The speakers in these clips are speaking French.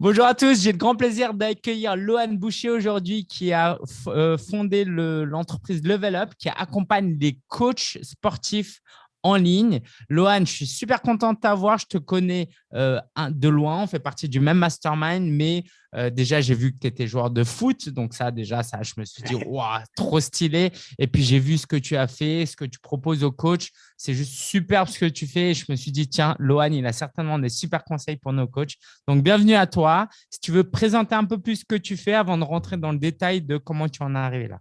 Bonjour à tous, j'ai le grand plaisir d'accueillir Lohan Boucher aujourd'hui qui a euh, fondé l'entreprise Level Up qui accompagne les coachs sportifs en ligne. Lohan, je suis super content de t'avoir. Je te connais euh, de loin. On fait partie du même mastermind, mais euh, déjà, j'ai vu que tu étais joueur de foot. Donc ça, déjà, ça, je me suis dit, waouh, trop stylé. Et puis, j'ai vu ce que tu as fait, ce que tu proposes aux coachs. C'est juste superbe ce que tu fais. Et je me suis dit, tiens, Lohan, il a certainement des super conseils pour nos coachs. Donc, bienvenue à toi. Si tu veux présenter un peu plus ce que tu fais avant de rentrer dans le détail de comment tu en es arrivé là.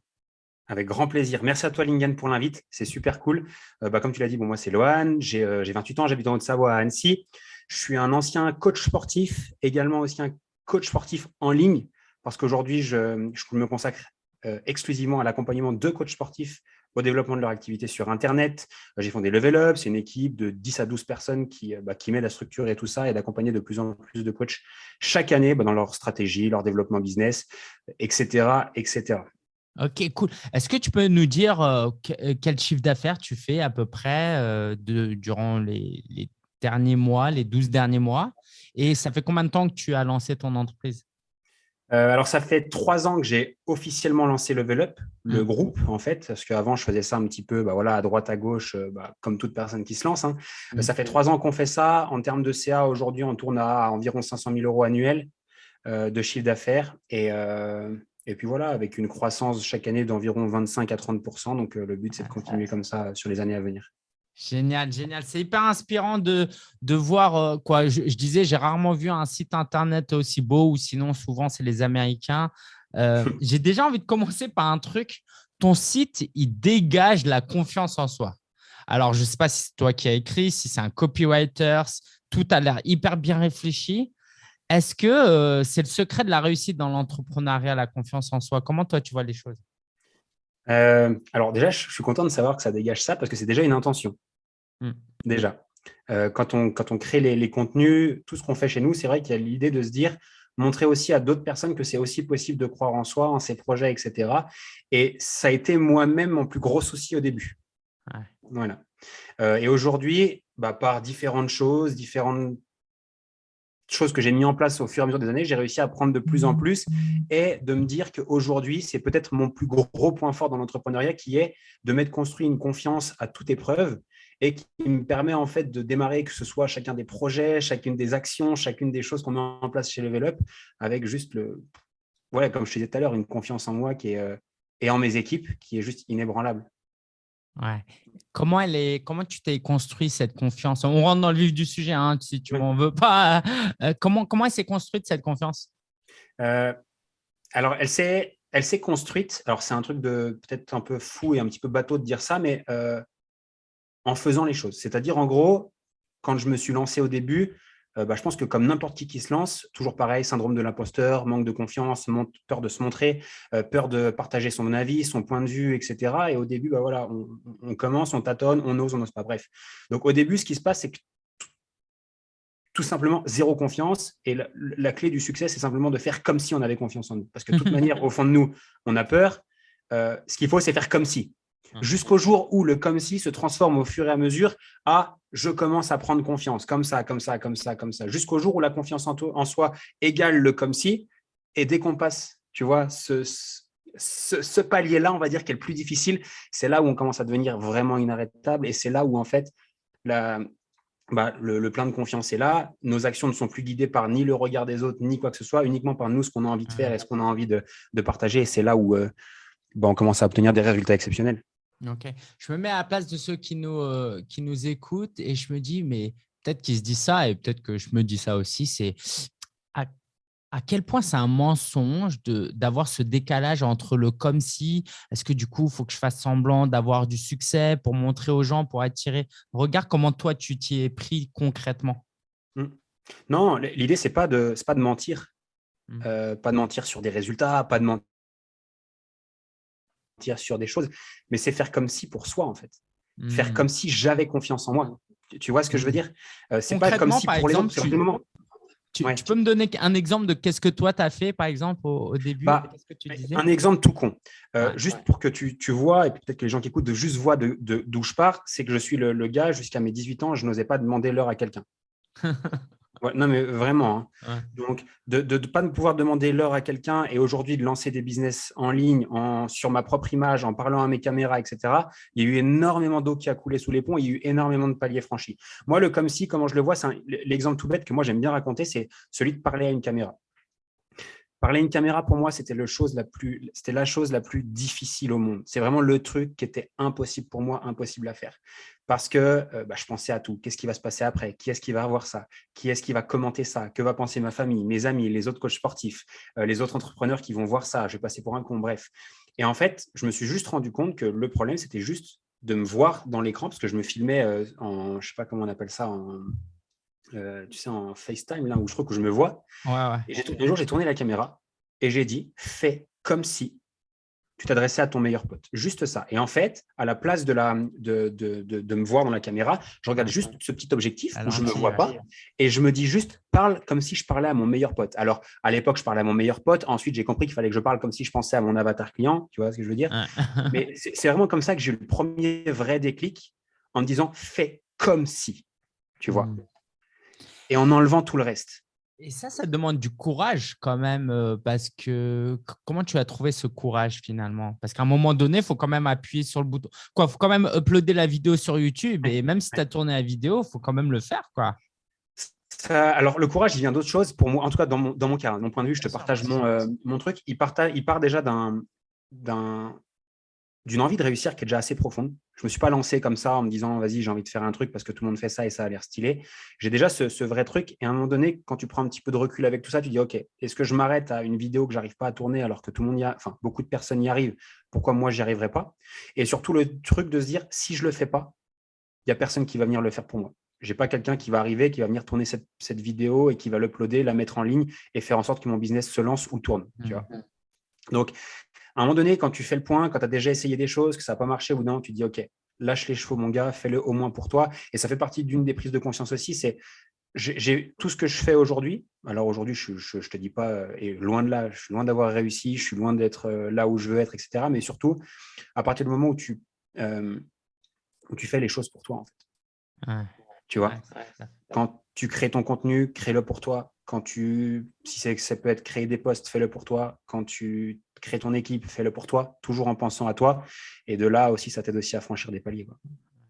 Avec grand plaisir. Merci à toi, Lingen, pour l'invite. C'est super cool. Euh, bah, comme tu l'as dit, bon, moi, c'est Lohan. J'ai 28 euh, ans, j'habite en Haute-Savoie à Annecy. Je suis un ancien coach sportif, également aussi un coach sportif en ligne, parce qu'aujourd'hui, je, me consacre euh, exclusivement à l'accompagnement de coachs sportifs au développement de leur activité sur Internet. J'ai fondé Level Up, c'est une équipe de 10 à 12 personnes qui, bah, qui m'aident à structurer tout ça et d'accompagner de plus en plus de coachs chaque année bah, dans leur stratégie, leur développement business, etc. etc. Ok, cool. Est-ce que tu peux nous dire euh, euh, quel chiffre d'affaires tu fais à peu près euh, de, durant les, derniers mois, les 12 derniers mois? Et ça fait combien de temps que tu as lancé ton entreprise? Alors, ça fait trois ans que j'ai officiellement lancé Level Up, le mmh. groupe, en fait, parce qu'avant, je faisais ça un petit peu bah, voilà, à droite, à gauche, bah, comme toute personne qui se lance. Hein. Mmh. Ça fait trois ans qu'on fait ça. En termes de CA, aujourd'hui, on tourne à environ 500 000 euros annuels de chiffre d'affaires. Et, et puis voilà, avec une croissance chaque année d'environ 25 à 30% Donc, euh, le but, c'est de continuer comme ça sur les années à venir. Génial, génial. C'est hyper inspirant de, de voir euh, quoi. Je, disais, j'ai rarement vu un site internet aussi beau ou sinon, souvent, c'est les Américains. Euh, j'ai déjà envie de commencer par un truc. Ton site, il dégage la confiance en soi. Alors, je ne sais pas si c'est toi qui as écrit, si c'est un copywriter, tout a l'air hyper bien réfléchi. Est-ce que euh, c'est le secret de la réussite dans l'entrepreneuriat, la confiance en soi? Comment toi, tu vois les choses? Euh, Alors déjà, je suis content de savoir que ça dégage ça parce que c'est déjà une intention. Hmm. Déjà. Euh, quand, on, quand on crée les, contenus, tout ce qu'on fait chez nous, c'est vrai qu'il y a l'idée de se dire, montrer aussi à d'autres personnes que c'est aussi possible de croire en soi, en ses projets, etc. Et ça a été moi-même mon plus gros souci au début. Voilà. et aujourd'hui, bah, par différentes choses, différentes chose que j'ai mis en place au fur et à mesure des années, j'ai réussi à prendre de plus en plus et de me dire qu'aujourd'hui, c'est peut-être mon plus gros point fort dans l'entrepreneuriat qui est de mettre construit une confiance à toute épreuve et qui me permet en fait de démarrer que ce soit chacun des projets, chacune des actions, chacune des choses qu'on met en place chez Level Up avec juste le, ouais, comme je te disais tout à l'heure, une confiance en moi euh, et en mes équipes qui est juste inébranlable. Ouais. Comment, elle est, comment tu t'es construit cette confiance? On rentre dans le vif du sujet, hein, si tu m'en veux pas. Euh, comment, comment elle s'est construite cette confiance? Euh, Alors, elle s'est elle s'est construite. Alors, c'est un truc de peut-être un peu fou et un petit peu bateau de dire ça, mais euh, en faisant les choses. C'est-à-dire, en gros, quand je me suis lancé au début, euh, bah, je pense que comme n'importe qui qui se lance, toujours pareil, syndrome de l'imposteur, manque de confiance, peur de se montrer, euh, peur de partager son avis, son point de vue, etc. Et au début, bah, voilà, on, commence, on tâtonne, on ose, on n'ose pas. Bref. Donc au début, ce qui se passe, c'est que tout simplement zéro confiance. Et la, clé du succès, c'est simplement de faire comme si on avait confiance en nous. Parce que de toute manière, au fond de nous, on a peur. Euh, ce qu'il faut, c'est faire comme si. Mmh. jusqu'au jour où le comme si se transforme au fur et à mesure à je commence à prendre confiance, comme ça, comme ça, comme ça, comme ça, jusqu'au jour où la confiance en, en, soi égale le comme si, et dès qu'on passe, tu vois, ce, ce, palier-là, on va dire, qui est le plus difficile, c'est là où on commence à devenir vraiment inarrêtable, et c'est là où, en fait, la, bah, le, plein de confiance est là, nos actions ne sont plus guidées par ni le regard des autres, ni quoi que ce soit, uniquement par nous, ce qu'on a envie de faire et ce qu'on a envie de, partager, et c'est là où euh, bah, on commence à obtenir des résultats exceptionnels. Ok. Je me mets à la place de ceux qui nous, euh, qui nous écoutent et je me dis, mais peut-être qu'ils se disent ça et peut-être que je me dis ça aussi, c'est à, à, quel point c'est un mensonge d'avoir ce décalage entre le comme si, est-ce que du coup, il faut que je fasse semblant d'avoir du succès pour montrer aux gens, pour attirer. Regarde comment toi, tu t'y es pris concrètement. Mmh. Non, l'idée, ce n'est pas, de, pas de mentir. Mmh. Euh, pas de mentir sur des résultats, pas de mentir sur des choses, mais c'est faire comme si pour soi, en fait. Faire hmm. comme si j'avais confiance en moi. Tu vois ce que je veux dire? Euh, C'est pas comme si pour les autres, tu, tu, peux me donner un exemple de qu'est-ce que toi, tu as fait, par exemple, au, début bah, Un exemple tout con. Euh, juste pour que tu, vois, et peut-être que les gens qui écoutent, de juste voient d'où de, je pars, c'est que je suis le, gars, jusqu'à mes 18 ans, je n'osais pas demander l'heure à quelqu'un. non, mais vraiment. Hein. Donc, de ne pas pouvoir demander l'heure à quelqu'un et aujourd'hui de lancer des business en ligne, en, sur ma propre image, en parlant à mes caméras, etc. Il y a eu énormément d'eau qui a coulé sous les ponts. Il y a eu énormément de paliers franchis. Moi, le comme si, comment je le vois, c'est l'exemple tout bête que moi j'aime bien raconter, c'est celui de parler à une caméra. Parler une caméra, pour moi, c'était la chose la plus difficile au monde. C'est vraiment le truc qui était impossible pour moi, impossible à faire. Parce que euh, bah, je pensais à tout. Qu'est-ce qui va se passer après? Qui est-ce qui va avoir ça? Qui est-ce qui va commenter ça? Que va penser ma famille, mes amis, les autres coachs sportifs, euh, les autres entrepreneurs qui vont voir ça? Je vais passer pour un con, bref. Et en fait, je me suis juste rendu compte que le problème, c'était juste de me voir dans l'écran, parce que je me filmais euh, en, je sais pas comment on appelle ça, en, euh, tu sais, en FaceTime, là où je crois que je me vois. Et un jour, j'ai tourné la caméra et j'ai dit, fais comme si tu t'adressais à ton meilleur pote. Juste ça. Et en fait, à la place de, la, de, de, de, me voir dans la caméra, je regarde juste ce petit objectif où je ne me vois pas et je me dis juste, parle comme si je parlais à mon meilleur pote. Alors, à l'époque, je parlais à mon meilleur pote. Ensuite, j'ai compris qu'il fallait que je parle comme si je pensais à mon avatar client. Tu vois ce que je veux dire? Mais c'est vraiment comme ça que j'ai eu le premier vrai déclic en me disant, fais comme si. Tu vois mmh et en enlevant tout le reste. Et ça, ça demande du courage quand même, euh, parce que comment tu as trouvé ce courage finalement? Parce qu'à un moment donné, il faut quand même appuyer sur le bouton. Il faut quand même uploader la vidéo sur YouTube et même si tu as tourné la vidéo, il faut quand même le faire. quoi. alors, le courage, il vient d'autre chose. Pour moi, en tout cas, dans mon, dans mon cas, mon point de vue, je te partage mon, euh, mon truc. Il part, il part déjà d'un d'une envie de réussir qui est déjà assez profonde. Je ne me suis pas lancé comme ça en me disant, vas-y, j'ai envie de faire un truc parce que tout le monde fait ça et ça a l'air stylé. J'ai déjà ce, vrai truc. Et à un moment donné, quand tu prends un petit peu de recul avec tout ça, tu dis, OK, est-ce que je m'arrête à une vidéo que j'arrive pas à tourner alors que tout le monde y a, enfin, beaucoup de personnes y arrivent, pourquoi moi, j'y arriverai pas? Et surtout, le truc de se dire, si je le fais pas, il n'y a personne qui va venir le faire pour moi. Je n'ai pas quelqu'un qui va arriver, qui va venir tourner cette, vidéo et qui va l'uploader, la mettre en ligne et faire en sorte que mon business se lance ou tourne. Tu vois? Mmh. Donc, à un moment donné, quand tu fais le point, quand tu as déjà essayé des choses, que ça n'a pas marché, ou non, tu dis, OK, lâche les chevaux, mon gars, fais-le au moins pour toi. Et ça fait partie d'une des prises de conscience aussi, c'est j'ai tout ce que je fais aujourd'hui. Alors aujourd'hui, je ne te dis pas, et loin de là, je suis loin d'avoir réussi, je suis loin d'être euh, là où je veux être, etc. Mais surtout, à partir du moment où tu, euh, où tu fais les choses pour toi, en fait. Tu vois, quand tu crées ton contenu, crée-le pour toi. Quand tu, si ça peut être créer des posts, fais-le pour toi. Quand tu crée ton équipe, fais-le pour toi, toujours en pensant à toi. Et de là aussi, ça t'aide aussi à franchir des paliers.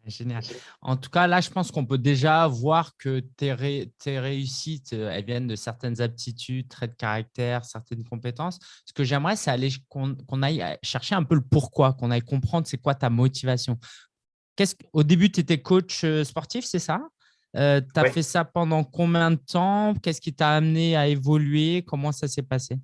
Génial. En tout cas, là, je pense qu'on peut déjà voir que tes, réussites, euh, elles viennent de certaines aptitudes, traits de caractère, certaines compétences. Ce que j'aimerais, c'est aller qu'on aille chercher un peu le pourquoi, qu'on aille comprendre c'est quoi ta motivation. Au début, tu étais coach euh, sportif, c'est ça? Euh, Tu as fait ça pendant combien de temps? Qu'est-ce qui t'a amené à évoluer? Comment ça s'est passé?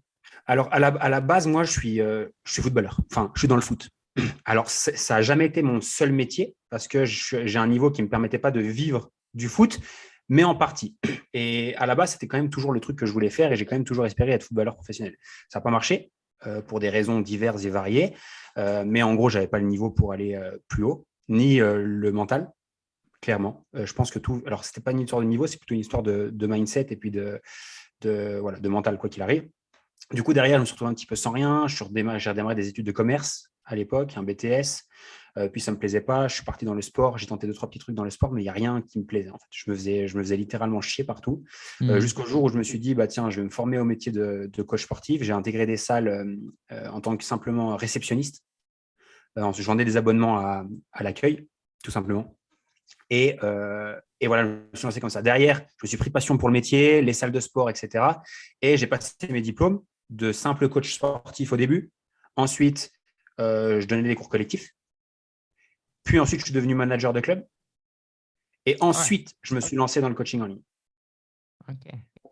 Alors, à la, base, moi, je suis, euh, je suis footballeur. Enfin, je suis dans le foot. Alors, ça n'a jamais été mon seul métier parce que j'ai un niveau qui ne me permettait pas de vivre du foot, mais en partie. Et à la base, c'était quand même toujours le truc que je voulais faire et j'ai quand même toujours espéré être footballeur professionnel. Ça n'a pas marché euh, pour des raisons diverses et variées, euh, mais en gros, je n'avais pas le niveau pour aller plus haut, ni le mental, clairement. je pense que tout… Alors, ce n'était pas une histoire de niveau, c'est plutôt une histoire de, mindset et puis de, voilà, de mental, quoi qu'il arrive. Du coup, derrière, je me suis retrouvé un petit peu sans rien. J'ai redémarré des études de commerce à l'époque, un BTS. Euh, puis ça ne me plaisait pas. Je suis parti dans le sport. J'ai tenté deux, trois petits trucs dans le sport, mais il n'y a rien qui me plaisait. En fait. je, me faisais, je me faisais littéralement chier partout. Euh, mmh. Jusqu'au jour où je me suis dit, bah, tiens, je vais me former au métier de, coach sportif. J'ai intégré des salles euh, en tant que simplement réceptionniste. je vendais des abonnements à, l'accueil, tout simplement. Et, et, voilà, je me suis lancé comme ça. Derrière, je me suis pris passion pour le métier, les salles de sport, etc. Et j'ai passé mes diplômes de simple coach sportif au début. Ensuite, euh, je donnais des cours collectifs. Puis ensuite, je suis devenu manager de club. Et ensuite, je me suis lancé dans le coaching en ligne.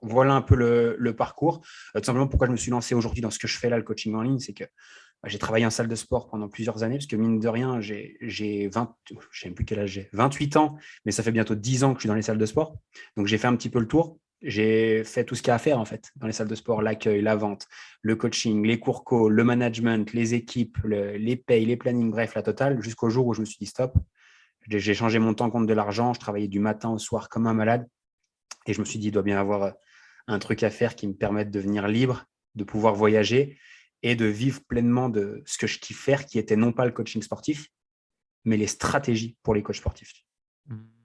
Voilà un peu le, parcours. Euh, tout simplement, pourquoi je me suis lancé aujourd'hui dans ce que je fais là, le coaching en ligne, c'est que bah, j'ai travaillé en salle de sport pendant plusieurs années, parce que mine de rien, j'ai 20, je ne sais plus quel âge j'ai, 28 ans, mais ça fait bientôt 10 ans que je suis dans les salles de sport. Donc, j'ai fait un petit peu le tour j'ai fait tout ce qu'il y a à faire en fait dans les salles de sport, l'accueil, la vente, le coaching, les cours co, le management, les équipes, les payes, les plannings, bref, la totale, jusqu'au jour où je me suis dit stop. J'ai changé mon temps contre de l'argent, je travaillais du matin au soir comme un malade et je me suis dit il doit bien avoir euh, un truc à faire qui me permette de devenir libre, de pouvoir voyager et de vivre pleinement de ce que je kiffe faire, qui était non pas le coaching sportif, mais les stratégies pour les coachs sportifs. Mmh.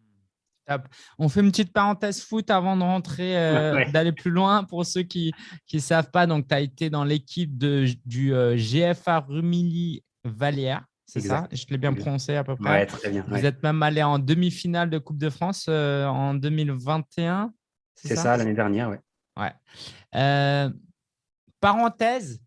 On fait une petite parenthèse foot avant de rentrer, euh, d'aller plus loin. Pour ceux qui ne savent pas, donc tu as été dans l'équipe du euh, GFA Rumilly Vallière. C'est ça? Je l'ai bien prononcé à peu près. très bien. Vous êtes même allé en demi-finale de Coupe de France euh, en 2021. C'est ça, l'année dernière, oui. Ouais. parenthèse,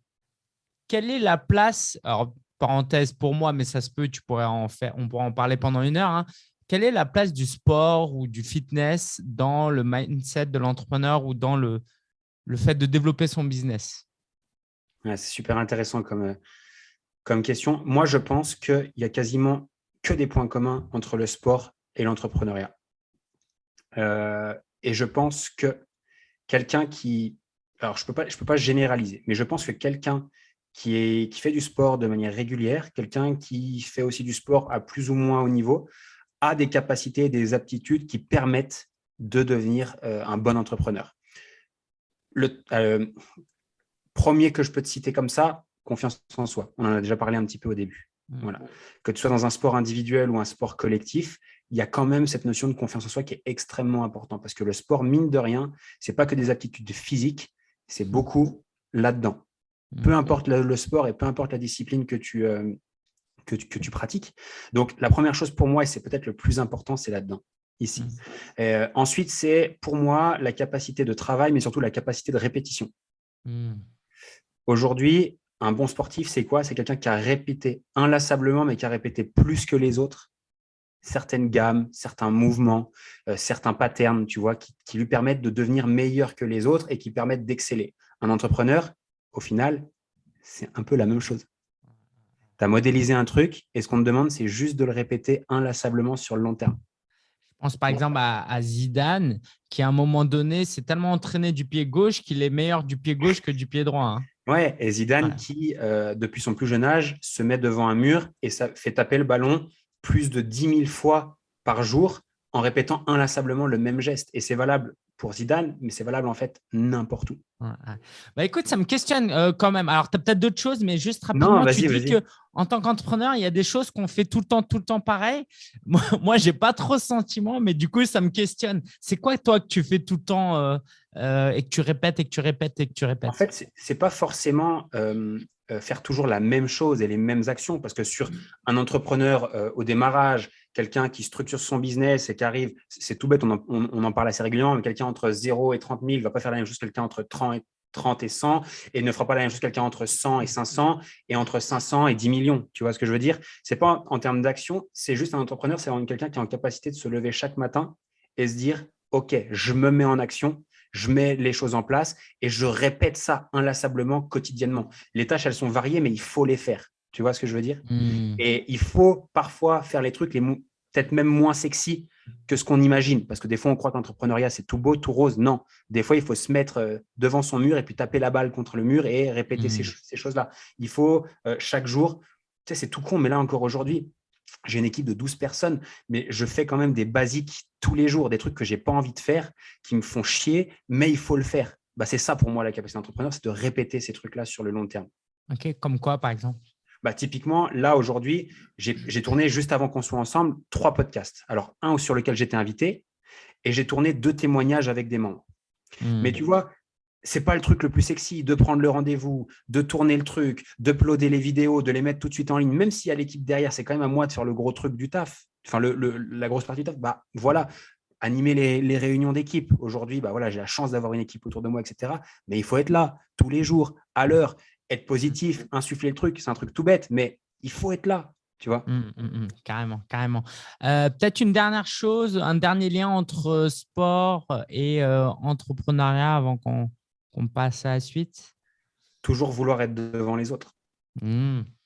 quelle est la place Alors, parenthèse pour moi, mais ça se peut, tu pourrais en faire, on pourrait en parler pendant une heure. Hein. Quelle est la place du sport ou du fitness dans le mindset de l'entrepreneur ou dans le, fait de développer son business? C'est super intéressant comme, euh, comme question. Moi, je pense qu'il y a quasiment que des points communs entre le sport et l'entrepreneuriat. Euh, et je pense que quelqu'un qui… Alors, je ne peux, pas, peux pas généraliser, mais je pense que quelqu'un qui fait du sport de manière régulière, quelqu'un qui fait aussi du sport à plus ou moins haut niveau, a des capacités et des aptitudes qui permettent de devenir euh, un bon entrepreneur. Le euh, premier que je peux te citer comme ça, confiance en soi. On en a déjà parlé un petit peu au début. Mmh. Voilà. Que tu sois dans un sport individuel ou un sport collectif, il y a quand même cette notion de confiance en soi qui est extrêmement importante parce que le sport, mine de rien, ce n'est pas que des aptitudes physiques, c'est beaucoup là-dedans. Peu mmh. importe le, sport et peu importe la discipline que tu, euh, que tu, pratiques. Donc, la première chose pour moi, et c'est peut-être le plus important, c'est là-dedans, ici. Mmh. Euh, ensuite, c'est pour moi la capacité de travail, mais surtout la capacité de répétition. Mmh. Aujourd'hui, un bon sportif, c'est quoi? C'est quelqu'un qui a répété inlassablement, mais qui a répété plus que les autres certaines gammes, certains mouvements, euh, certains patterns, tu vois, qui, qui, lui permettent de devenir meilleur que les autres et qui permettent d'exceller. Un entrepreneur, au final, c'est un peu la même chose. Tu as modélisé un truc et ce qu'on te demande, c'est juste de le répéter inlassablement sur le long terme. Je pense par exemple à, Zidane, qui à un moment donné s'est tellement entraîné du pied gauche qu'il est meilleur du pied gauche que du pied droit. Hein. Ouais, et Zidane qui, euh, depuis son plus jeune âge, se met devant un mur et ça fait taper le ballon plus de 10 000 fois par jour en répétant inlassablement le même geste. Et c'est valable pour Zidane, mais c'est valable en fait n'importe où. Bah, écoute, ça me questionne euh, quand même. Alors, tu as peut-être d'autres choses, mais juste rapidement, tu dis qu'en tant qu'entrepreneur, il y a des choses qu'on fait tout le temps, tout le temps pareil. Moi, moi je n'ai pas trop ce sentiment, mais du coup, ça me questionne. C'est quoi, toi, que tu fais tout le temps euh, euh, et que tu répètes et que tu répètes et que tu répètes? En fait, ce n'est pas forcément faire toujours la même chose et les mêmes actions, parce que sur un entrepreneur au démarrage, quelqu'un qui structure son business et qui arrive, c'est tout bête, on en, parle assez régulièrement, mais quelqu'un entre 0 et 30 000 ne va pas faire la même chose que quelqu'un entre 30 et, 30 et 100 et ne fera pas la même chose que quelqu'un entre 100 et 500 et entre 500 et 10 millions. Tu vois ce que je veux dire? Ce n'est pas en, termes d'action, c'est juste un entrepreneur, c'est quelqu'un qui est en capacité de se lever chaque matin et se dire « Ok, je me mets en action, je mets les choses en place et je répète ça inlassablement, quotidiennement. Les tâches, elles sont variées, mais il faut les faire. Tu vois ce que je veux dire? Mmh. Et il faut parfois faire les trucs les peut-être même moins sexy que ce qu'on imagine. Parce que des fois, on croit que l'entrepreneuriat, c'est tout beau, tout rose. Non, des fois, il faut se mettre euh, devant son mur et puis taper la balle contre le mur et répéter ces, mmh. choses-là. Il faut euh, chaque jour, tu sais, c'est tout con, mais là encore aujourd'hui, j'ai une équipe de 12 personnes, mais je fais quand même des basiques tous les jours, des trucs que je n'ai pas envie de faire, qui me font chier, mais il faut le faire. Bah, c'est ça pour moi la capacité d'entrepreneur, c'est de répéter ces trucs-là sur le long terme. Ok, comme quoi par exemple? Bah, typiquement, là, aujourd'hui, j'ai tourné juste avant qu'on soit ensemble trois podcasts. Alors, un sur lequel j'étais invité et j'ai tourné deux témoignages avec des membres. Hmm. Mais tu vois, c'est pas le truc le plus sexy de prendre le rendez-vous, de tourner le truc, d'uploader les vidéos, de les mettre tout de suite en ligne, même s'il y a l'équipe derrière, c'est quand même à moi de faire le gros truc du taf, enfin la grosse partie du taf. Bah voilà, animer les, réunions d'équipe. Aujourd'hui, bah voilà, j'ai la chance d'avoir une équipe autour de moi, etc. Mais il faut être là tous les jours, à l'heure être positif, insuffler le truc, c'est un truc tout bête, mais il faut être là, tu vois. Mmh, mmh, mmh. carrément, carrément. Euh, peut-être une dernière chose, un dernier lien entre sport et euh, entrepreneuriat avant qu'on passe à la suite? Toujours vouloir être devant les autres.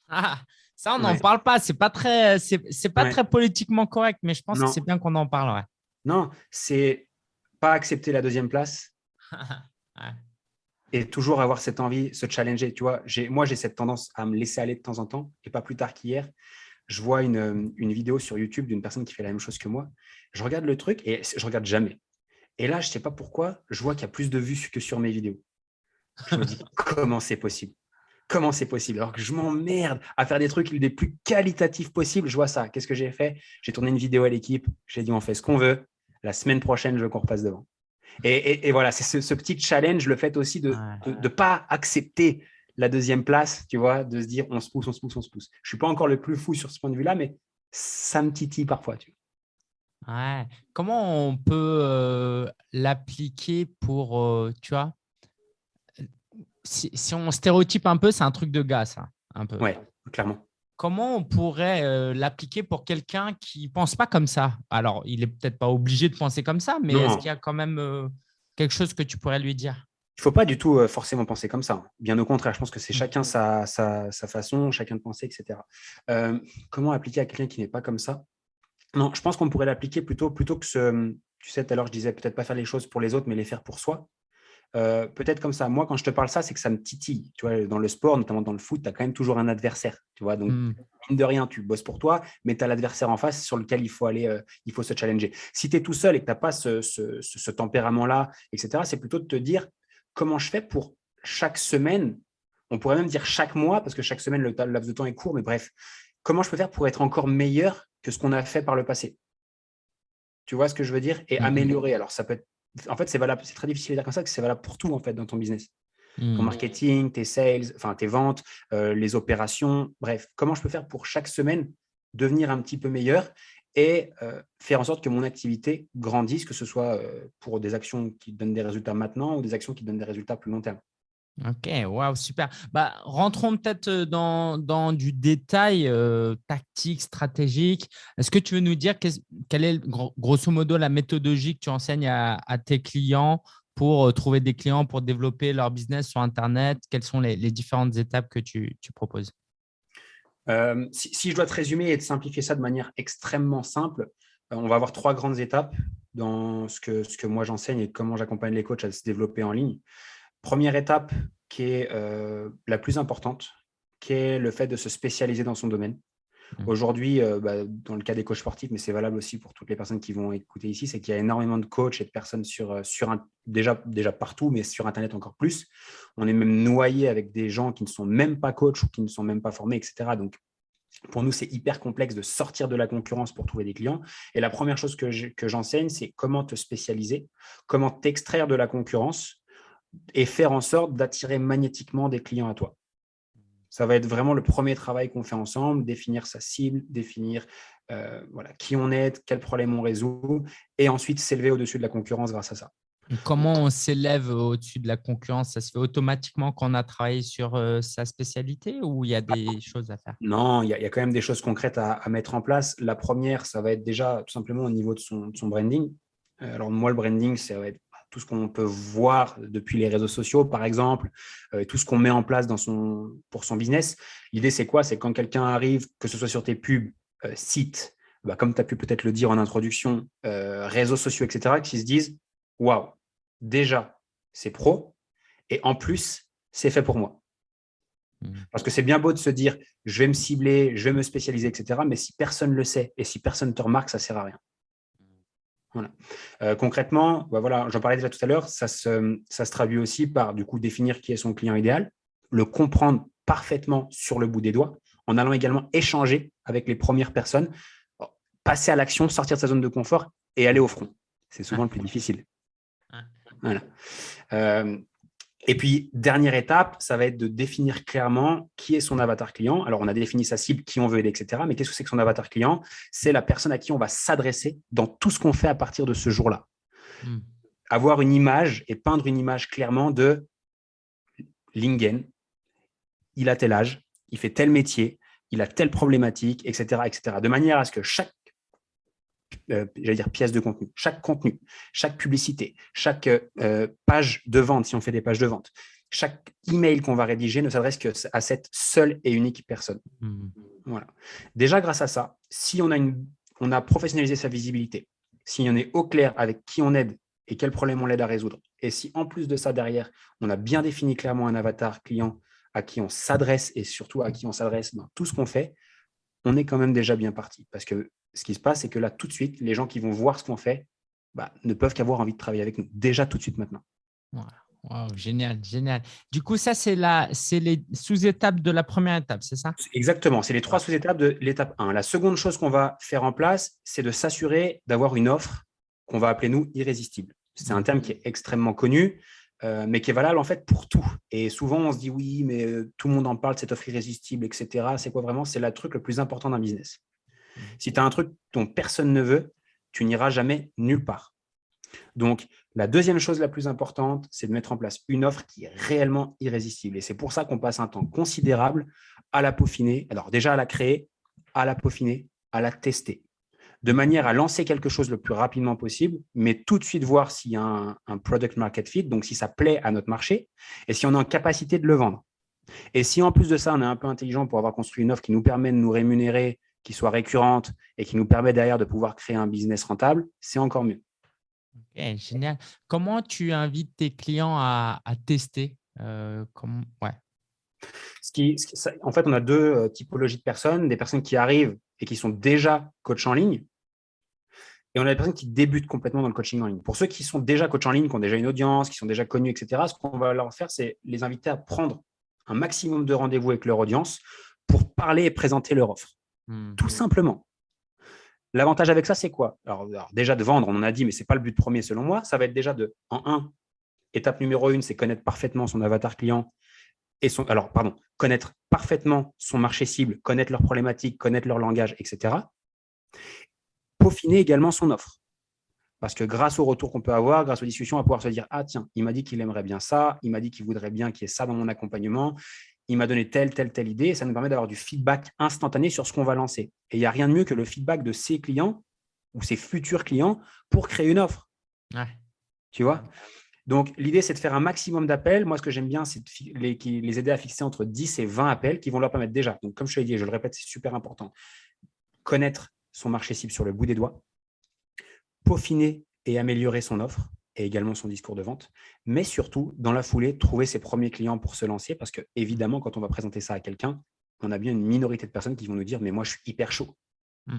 Ah, ça, on n'en parle pas. C'est pas très, c'est pas très politiquement correct, mais je pense que c'est bien qu'on en parle. Non, c'est pas accepter la deuxième place. et toujours avoir cette envie, se challenger. Tu vois, moi, j'ai cette tendance à me laisser aller de temps en temps, et pas plus tard qu'hier. Je vois une, vidéo sur YouTube d'une personne qui fait la même chose que moi. Je regarde le truc et je regarde jamais. Et là, je ne sais pas pourquoi, je vois qu'il y a plus de vues que sur mes vidéos. Je me dis, comment c'est possible? Comment c'est possible? Alors que je m'emmerde à faire des trucs les plus qualitatifs possibles. Je vois ça. Qu'est-ce que j'ai fait? J'ai tourné une vidéo à l'équipe. J'ai dit, on fait ce qu'on veut. La semaine prochaine, je veux qu'on repasse devant. Et, voilà, c'est ce, petit challenge, le fait aussi de ne pas accepter la deuxième place, tu vois, de se dire on se pousse, on se pousse, on se pousse. Je ne suis pas encore le plus fou sur ce point de vue-là, mais ça me titille parfois. Tu Ouais. Comment on peut euh, l'appliquer pour, euh, tu vois, si, on stéréotype un peu, c'est un truc de gars, ça, un peu. Ouais, clairement. Comment on pourrait euh, l'appliquer pour quelqu'un qui ne pense pas comme ça? Alors, il n'est peut-être pas obligé de penser comme ça, mais est-ce qu'il y a quand même quelque chose que tu pourrais lui dire? Il ne faut pas du tout forcément penser comme ça. Bien au contraire, je pense que c'est chacun mmh. sa, sa, façon, chacun de penser, etc. comment appliquer à quelqu'un qui n'est pas comme ça? Non, je pense qu'on pourrait l'appliquer plutôt, plutôt que ce… Tu sais, tout à l'heure, je disais peut-être pas faire les choses pour les autres, mais les faire pour soi. Euh, peut-être comme ça. Moi, quand je te parle ça, c'est que ça me titille. Tu vois, dans le sport, notamment dans le foot, tu as quand même toujours un adversaire. Tu vois, donc, mmh. mine de rien, tu bosses pour toi, mais tu as l'adversaire en face sur lequel il faut aller, euh, il faut se challenger. Si tu es tout seul et que tu n'as pas ce, ce tempérament-là, etc., c'est plutôt de te dire comment je fais pour chaque semaine, on pourrait même dire chaque mois, parce que chaque semaine, le laps de temps est court, mais bref, comment je peux faire pour être encore meilleur que ce qu'on a fait par le passé? Tu vois ce que je veux dire? Et mmh améliorer. Alors, ça peut être… En fait, c'est valable. C'est très difficile de dire comme ça, que c'est valable pour tout, en fait, dans ton business. Ton mmh. marketing, tes sales, enfin, tes ventes, euh, les opérations. Bref, comment je peux faire pour chaque semaine devenir un petit peu meilleur et euh, faire en sorte que mon activité grandisse, que ce soit euh, pour des actions qui donnent des résultats maintenant ou des actions qui donnent des résultats plus long terme? Ok, waouh, super. Bah, rentrons peut-être dans, dans, du détail tactique, stratégique. Est-ce que tu veux nous dire quelle est grosso modo la méthodologie que tu enseignes à, tes clients pour trouver des clients, pour développer leur business sur Internet? Quelles sont les, différentes étapes que tu, proposes? Si, je dois te résumer et te simplifier ça de manière extrêmement simple, on va avoir trois grandes étapes dans ce que, ce que moi j'enseigne et comment j'accompagne les coachs à se développer en ligne. Première étape qui est euh, la plus importante, qui est le fait de se spécialiser dans son domaine. Mmh. Aujourd'hui, euh, bah, dans le cas des coachs sportifs, mais c'est valable aussi pour toutes les personnes qui vont écouter ici, c'est qu'il y a énormément de coachs et de personnes sur, euh, sur un, déjà, déjà partout, mais sur Internet encore plus. On est même noyé avec des gens qui ne sont même pas coachs ou qui ne sont même pas formés, etc. Donc, pour nous, c'est hyper complexe de sortir de la concurrence pour trouver des clients. Et la première chose que j'enseigne, c'est comment te spécialiser, comment t'extraire de la concurrence et faire en sorte d'attirer magnétiquement des clients à toi. Ça va être vraiment le premier travail qu'on fait ensemble, définir sa cible, définir euh, voilà, qui on est, quel problème on résout, et ensuite s'élever au-dessus de la concurrence grâce à ça. comment on s'élève au-dessus de la concurrence? Ça se fait automatiquement quand on a travaillé sur euh, sa spécialité ou il y a des choses à faire? Non, il y, a, quand même des choses concrètes à, mettre en place. La première, ça va être déjà tout simplement au niveau de son, de son branding. Euh, alors moi, le branding, ça va être tout ce qu'on peut voir depuis les réseaux sociaux, par exemple, euh, tout ce qu'on met en place dans son, pour son business. L'idée, c'est quoi? C'est quand quelqu'un arrive, que ce soit sur tes pubs, euh, sites, bah, comme tu as pu peut-être le dire en introduction, euh, réseaux sociaux, etc., qui se disent « Waouh, déjà, c'est pro, et en plus, c'est fait pour moi. Mmh. Parce que c'est bien beau de se dire « Je vais me cibler, je vais me spécialiser, etc. » Mais si personne ne le sait et si personne ne te remarque, ça ne sert à rien. Voilà. Euh, concrètement, bah voilà, j'en parlais déjà tout à l'heure, ça se, ça se traduit aussi par du coup définir qui est son client idéal, le comprendre parfaitement sur le bout des doigts, en allant également échanger avec les premières personnes, passer à l'action, sortir de sa zone de confort et aller au front. C'est souvent le plus difficile. Voilà. Euh, et puis, dernière étape, ça va être de définir clairement qui est son avatar client. Alors, on a défini sa cible, qui on veut aider, etc. Mais qu'est-ce que c'est que son avatar client? C'est la personne à qui on va s'adresser dans tout ce qu'on fait à partir de ce jour-là. Hmm. Avoir une image et peindre une image clairement de Lingen, il a tel âge, il fait tel métier, il a telle problématique, etc. etc. de manière à ce que chaque euh, j'allais dire pièce de contenu, chaque contenu, chaque publicité, chaque euh, page de vente, si on fait des pages de vente, chaque email qu'on va rédiger ne s'adresse qu'à cette seule et unique personne. Mmh. Voilà. Déjà, grâce à ça, si on a, une, on a professionnalisé sa visibilité, si on est au clair avec qui on aide et quel problème on l'aide à résoudre, et si en plus de ça, derrière, on a bien défini clairement un avatar client à qui on s'adresse et surtout à qui on s'adresse dans tout ce qu'on fait, on est quand même déjà bien parti. Parce que ce qui se passe, c'est que là, tout de suite, les gens qui vont voir ce qu'on fait bah, ne peuvent qu'avoir envie de travailler avec nous, déjà tout de suite maintenant. génial, génial. Du coup, ça, c'est les sous-étapes de la première étape, c'est ça? Exactement, c'est les trois sous-étapes de l'étape 1. La seconde chose qu'on va faire en place, c'est de s'assurer d'avoir une offre qu'on va appeler, nous, irrésistible. C'est un terme qui est extrêmement connu, euh, mais qui est valable en fait pour tout. Et souvent, on se dit oui, mais euh, tout le monde en parle, cette offre irrésistible, etc. C'est quoi vraiment? C'est le truc le plus important d'un business. Si tu as un truc dont personne ne veut, tu n'iras jamais nulle part. Donc, la deuxième chose la plus importante, c'est de mettre en place une offre qui est réellement irrésistible. Et c'est pour ça qu'on passe un temps considérable à la peaufiner. Alors déjà à la créer, à la peaufiner, à la tester de manière à lancer quelque chose le plus rapidement possible, mais tout de suite voir s'il y a un, product market fit, donc si ça plaît à notre marché, et si on est en capacité de le vendre. Et si en plus de ça, on est un peu intelligent pour avoir construit une offre qui nous permet de nous rémunérer, qui soit récurrente et qui nous permet derrière de pouvoir créer un business rentable, c'est encore mieux. Génial. Comment tu invites tes clients à, tester euh, ouais. ce qui, En fait, on a deux euh, typologies de personnes. Des personnes qui arrivent et qui sont déjà coach en ligne et on a des personnes qui débutent complètement dans le coaching en ligne. Pour ceux qui sont déjà coach en ligne, qui ont déjà une audience, qui sont déjà connus, etc., ce qu'on va leur faire, c'est les inviter à prendre un maximum de rendez-vous avec leur audience pour parler et présenter leur offre. Mmh. Tout simplement. L'avantage avec ça, c'est quoi? Alors, déjà de vendre, on en a dit, mais ce n'est pas le but premier selon moi. Ça va être déjà de, en un, étape numéro une, c'est connaître parfaitement son avatar client et son, alors, pardon, connaître parfaitement son marché cible, connaître leurs problématiques, connaître leur langage, etc peaufiner également son offre. Parce que grâce au retour qu'on peut avoir, grâce aux discussions, on va pouvoir se dire « Ah tiens, il m'a dit qu'il aimerait bien ça, il m'a dit qu'il voudrait bien qu'il y ait ça dans mon accompagnement, il m'a donné telle, telle, telle idée. » Ça nous permet d'avoir du feedback instantané sur ce qu'on va lancer. Et il n'y a rien de mieux que le feedback de ses clients ou ses futurs clients pour créer une offre. Tu vois? Donc, l'idée, c'est de faire un maximum d'appels. Moi, ce que j'aime bien, c'est les, les, aider à fixer entre 10 et 20 appels qui vont leur permettre déjà, donc comme je te l'ai dit, je le répète, c'est super important, connaître son marché cible sur le bout des doigts, peaufiner et améliorer son offre et également son discours de vente, mais surtout, dans la foulée, trouver ses premiers clients pour se lancer parce que, évidemment, quand on va présenter ça à quelqu'un, on a bien une minorité de personnes qui vont nous dire « mais moi, je suis hyper chaud mmh.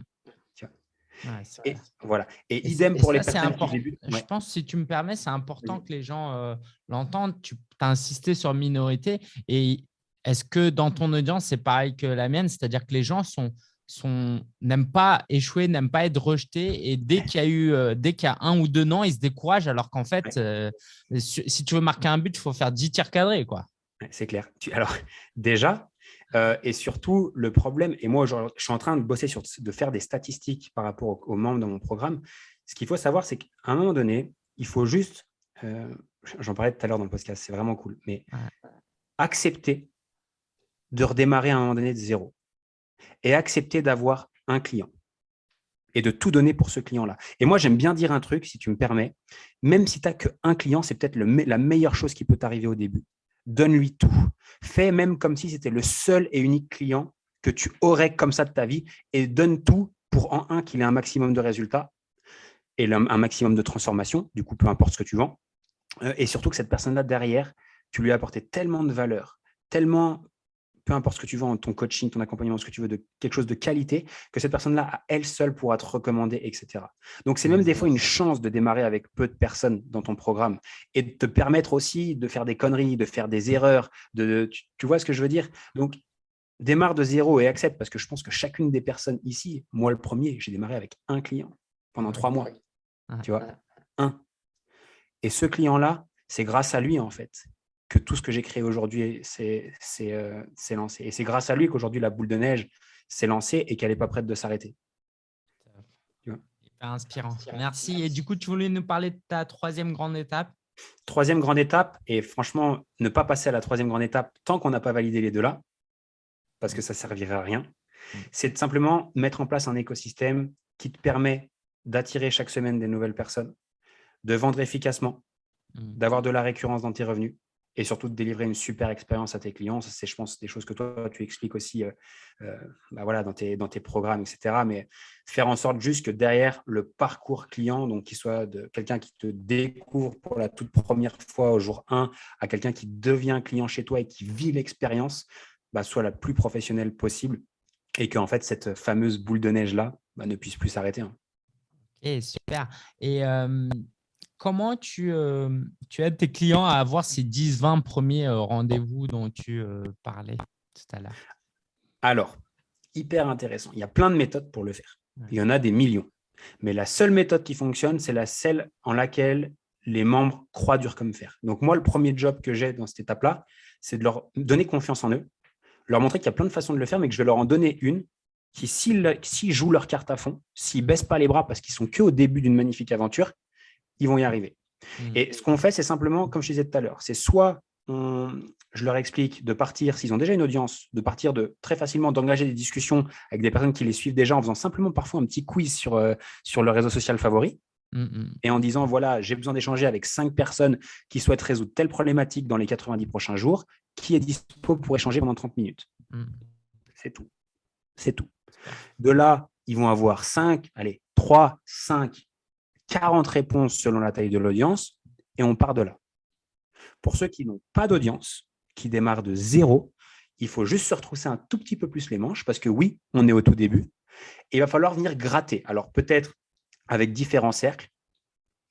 et, voilà. Et, idem pour les personnes qui débutent. Je pense, si tu me permets, c'est important que les gens euh, l'entendent. Tu as insisté sur minorité. Et est-ce que dans ton audience, c'est pareil que la mienne? C'est-à-dire que les gens sont n'aiment pas échouer, n'aiment pas être rejetés. Et dès qu'il y a eu, euh, dès qu'il y a un ou deux noms, ils se découragent. Alors qu'en fait, euh, si tu veux marquer un but, il faut faire 10 tirs cadrés. quoi. C'est clair. alors, déjà, euh, et surtout, le problème, et moi, je, suis en train de bosser sur, de faire des statistiques par rapport aux, membres de mon programme. Ce qu'il faut savoir, c'est qu'à un moment donné, il faut juste, j'en parlais tout à l'heure dans le podcast, c'est vraiment cool, mais accepter de redémarrer à un moment donné de zéro et accepter d'avoir un client et de tout donner pour ce client-là. Et moi, j'aime bien dire un truc, si tu me permets, même si tu n'as qu'un client, c'est peut-être la meilleure chose qui peut t'arriver au début. Donne-lui tout. Fais même comme si c'était le seul et unique client que tu aurais comme ça de ta vie et donne tout pour en un qu'il ait un maximum de résultats et un maximum de transformation, du coup, peu importe ce que tu vends. Euh, et surtout que cette personne-là, derrière, tu lui as apporté tellement de valeur, tellement peu importe ce que tu vends, ton coaching, ton accompagnement, ce que tu veux, de quelque chose de qualité, que cette personne-là, à elle seule, pourra te recommander, etc. Donc, c'est même des fois une chance de démarrer avec peu de personnes dans ton programme et de te permettre aussi de faire des conneries, de faire des erreurs. De, tu, vois ce que je veux dire? Donc, démarre de zéro et accepte, parce que je pense que chacune des personnes ici, moi le premier, j'ai démarré avec un client pendant trois mois. Tu vois? Un. Et ce client-là, c'est grâce à lui, en fait, que tout ce que j'ai créé aujourd'hui euh, s'est lancé. Et c'est grâce à lui qu'aujourd'hui, la boule de neige s'est lancée et qu'elle n'est pas prête de s'arrêter. inspirant. Merci. Et du coup, tu voulais nous parler de ta troisième grande étape? Troisième grande étape, et franchement, ne pas passer à la troisième grande étape tant qu'on n'a pas validé les deux là, parce que ça ne servirait à rien, mm. c'est de simplement mettre en place un écosystème qui te permet d'attirer chaque semaine des nouvelles personnes, de vendre efficacement, mm. d'avoir de la récurrence dans tes revenus, et surtout de délivrer une super expérience à tes clients. C'est, je pense, des choses que toi, tu expliques aussi euh, euh, bah voilà, dans, tes, dans tes programmes, etc. Mais faire en sorte juste que derrière le parcours client, donc qu'il soit de quelqu'un qui te découvre pour la toute première fois au jour 1 à quelqu'un qui devient client chez toi et qui vit l'expérience, bah, soit la plus professionnelle possible et qu'en fait, cette fameuse boule de neige-là bah, ne puisse plus s'arrêter. Hein. Super. Et comment tu, euh, tu aides tes clients à avoir ces 10-20 premiers euh, rendez-vous dont tu euh, parlais tout à l'heure? Alors, hyper intéressant. Il y a plein de méthodes pour le faire. Il y en a des millions. Mais la seule méthode qui fonctionne, c'est la celle en laquelle les membres croient dur comme fer. Donc moi, le premier job que j'ai dans cette étape-là, c'est de leur donner confiance en eux, leur montrer qu'il y a plein de façons de le faire, mais que je vais leur en donner une qui, s'ils jouent leur carte à fond, s'ils ne baissent pas les bras parce qu'ils sont qu'au début d'une magnifique aventure, ils vont y arriver. Mmh. Et ce qu'on fait, c'est simplement, comme je disais tout à l'heure, c'est soit je leur explique de partir, s'ils ont déjà une audience, de partir de très facilement d'engager des discussions avec des personnes qui les suivent déjà en faisant simplement parfois un petit quiz sur, euh, sur leur réseau social favori. Mmh, mmh. Et en disant, voilà, j'ai besoin d'échanger avec cinq personnes qui souhaitent résoudre telle problématique dans les 90 prochains jours. Qui est dispo pour échanger pendant 30 minutes? Mmh. C'est tout. C'est tout. De là, ils vont avoir 5, allez, 3, 5, 40 réponses selon la taille de l'audience et on part de là. Pour ceux qui n'ont pas d'audience, qui démarrent de zéro, il faut juste se retrousser un tout petit peu plus les manches parce que oui, on est au tout début. Et il va falloir venir gratter. Alors peut-être avec différents cercles.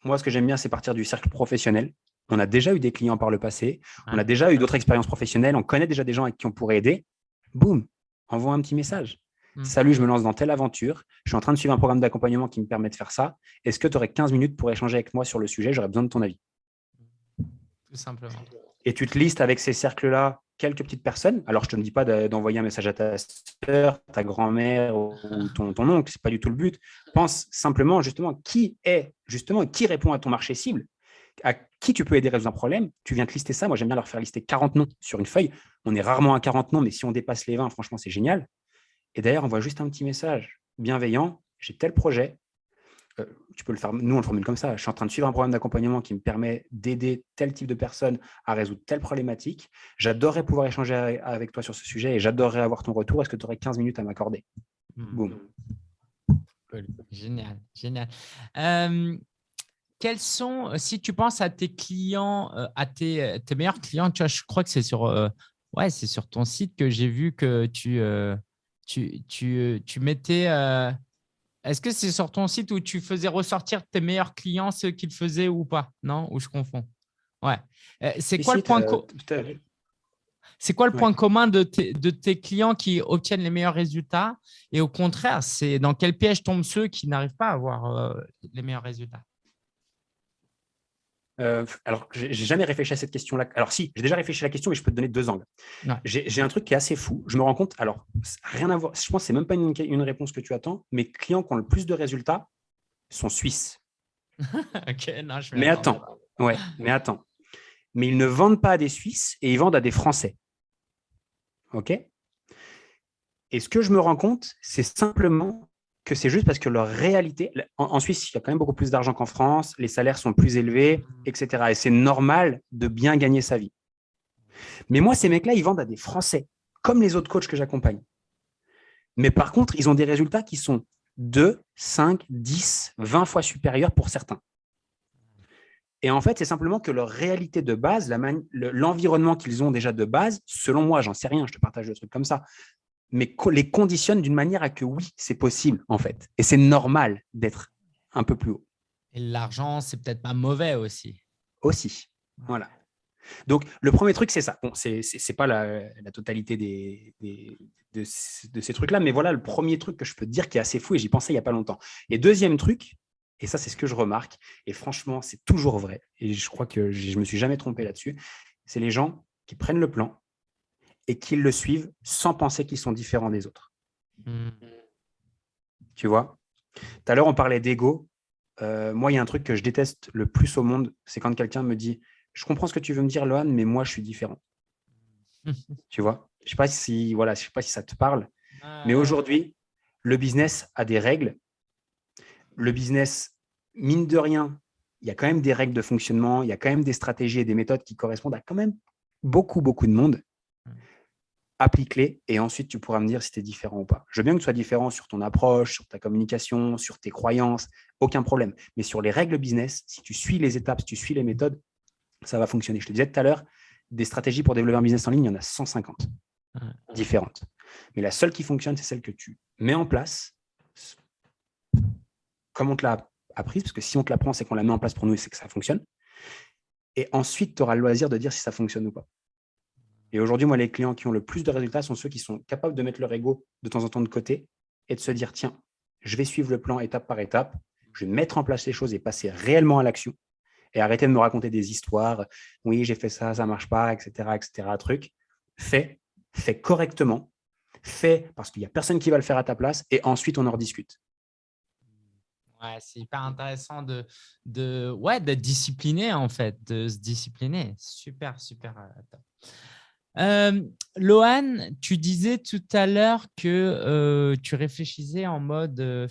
Moi, ce que j'aime bien, c'est partir du cercle professionnel. On a déjà eu des clients par le passé, on a déjà eu d'autres expériences professionnelles, on connaît déjà des gens avec qui on pourrait aider. Boum, envoie un petit message. Hmm. Salut, je me lance dans telle aventure. Je suis en train de suivre un programme d'accompagnement qui me permet de faire ça. Est-ce que tu aurais 15 minutes pour échanger avec moi sur le sujet? J'aurais besoin de ton avis simplement. Et tu te listes avec ces cercles-là quelques petites personnes? Alors, je ne te dis pas d'envoyer un message à ta soeur, ta grand-mère ou ton, ton oncle, ce n'est pas du tout le but. Pense simplement, justement, qui est, justement, qui répond à ton marché cible, à qui tu peux aider à résoudre un problème? Tu viens de lister ça. Moi, j'aime bien leur faire lister 40 noms sur une feuille. On est rarement à 40 noms, mais si on dépasse les 20, franchement, c'est génial. Et d'ailleurs, on voit juste un petit message bienveillant. J'ai tel projet, euh, tu peux le faire, nous on le formule comme ça, je suis en train de suivre un programme d'accompagnement qui me permet d'aider tel type de personne à résoudre telle problématique. J'adorerais pouvoir échanger avec toi sur ce sujet et j'adorerais avoir ton retour. Est-ce que tu aurais 15 minutes à m'accorder? Hmm. Boum. Génial, génial. Euh, quels sont, si tu penses à tes clients, euh, à tes, tes, meilleurs clients, tu vois, je crois que c'est sur, ouais, sur ton site que j'ai vu que tu, tu, tu, tu mettais est-ce que c'est sur ton site où tu faisais ressortir tes meilleurs clients, ceux qu'ils faisaient ou pas? Non? Ou je confonds? Ouais. Euh, c'est quoi, le point c'est quoi le point commun de tes, clients qui obtiennent les meilleurs résultats? Et au contraire, c'est dans quel piège tombent ceux qui n'arrivent pas à avoir euh, les meilleurs résultats? Euh, alors, j'ai jamais réfléchi à cette question-là. Alors, si, j'ai déjà réfléchi à la question, mais je peux te donner deux angles. J'ai un truc qui est assez fou. Je me rends compte, alors, rien à voir. Je pense que ce n'est même pas une, réponse que tu attends. Mes clients qui ont le plus de résultats sont suisses. mais attends, ouais, mais attends. Mais ils ne vendent pas à des Suisses et ils vendent à des Français. OK? Et ce que je me rends compte, c'est simplement que c'est juste parce que leur réalité, en, Suisse, il y a quand même beaucoup plus d'argent qu'en France, les salaires sont plus élevés, mmh. etc. Et c'est normal de bien gagner sa vie. Mais moi, ces mecs-là, ils vendent à des Français, comme les autres coachs que j'accompagne. Mais par contre, ils ont des résultats qui sont 2, 5, 10, 20 fois supérieurs pour certains. Et en fait, c'est simplement que leur réalité de base, l'environnement qu'ils ont déjà de base, selon moi, j'en sais rien, je te partage le truc comme ça, mais les conditionne d'une manière à que oui, c'est possible en fait. Et c'est normal d'être un peu plus haut. Et l'argent, c'est peut-être pas mauvais aussi. Aussi, voilà. Donc, le premier truc, c'est ça. Bon, ce n'est pas la, totalité des, de, ces trucs-là, mais voilà le premier truc que je peux te dire qui est assez fou et j'y pensais il n'y a pas longtemps. Et deuxième truc, et ça, c'est ce que je remarque, et franchement, c'est toujours vrai, et je crois que je ne me suis jamais trompé là-dessus, c'est les gens qui prennent le plan, et qu'ils le suivent sans penser qu'ils sont différents des autres. Hmm. Tu vois? Tout à l'heure, on parlait d'ego. Euh, moi, il y a un truc que je déteste le plus au monde, c'est quand quelqu'un me dit « Je comprends ce que tu veux me dire, Lohan, mais moi, je suis différent. Tu vois? Je ne sais, pas si, voilà, je sais pas si ça te parle, ah. mais aujourd'hui, le business a des règles. Le business, mine de rien, il y a quand même des règles de fonctionnement, il y a quand même des stratégies et des méthodes qui correspondent à quand même beaucoup, beaucoup de monde applique-les et ensuite tu pourras me dire si tu es différent ou pas. Je veux bien que tu sois différent sur ton approche, sur ta communication, sur tes croyances, aucun problème. Mais sur les règles business, si tu suis les étapes, si tu suis les méthodes, ça va fonctionner. Je te disais tout à l'heure, des stratégies pour développer un business en ligne, il y en a 150 différentes. Mais la seule qui fonctionne, c'est celle que tu mets en place comme on te l'a apprise, parce que si on te l'apprend, c'est qu'on la met en place pour nous et c'est que ça fonctionne. Et ensuite, tu auras le loisir de dire si ça fonctionne ou pas. Et aujourd'hui, moi, les clients qui ont le plus de résultats sont ceux qui sont capables de mettre leur ego de temps en temps de côté et de se dire, tiens, je vais suivre le plan étape par étape, je vais mettre en place les choses et passer réellement à l'action et arrêter de me raconter des histoires. Oui, j'ai fait ça, ça ne marche pas, etc., etc. Truc. Fais, fais correctement, fais parce qu'il n'y a personne qui va le faire à ta place et ensuite on en rediscute. Ouais, c'est hyper intéressant de, de ouais, d'être discipliné en fait, de se discipliner. Super, super. Euh, euh, Lohan, tu disais tout à l'heure que euh, tu réfléchissais en mode euh,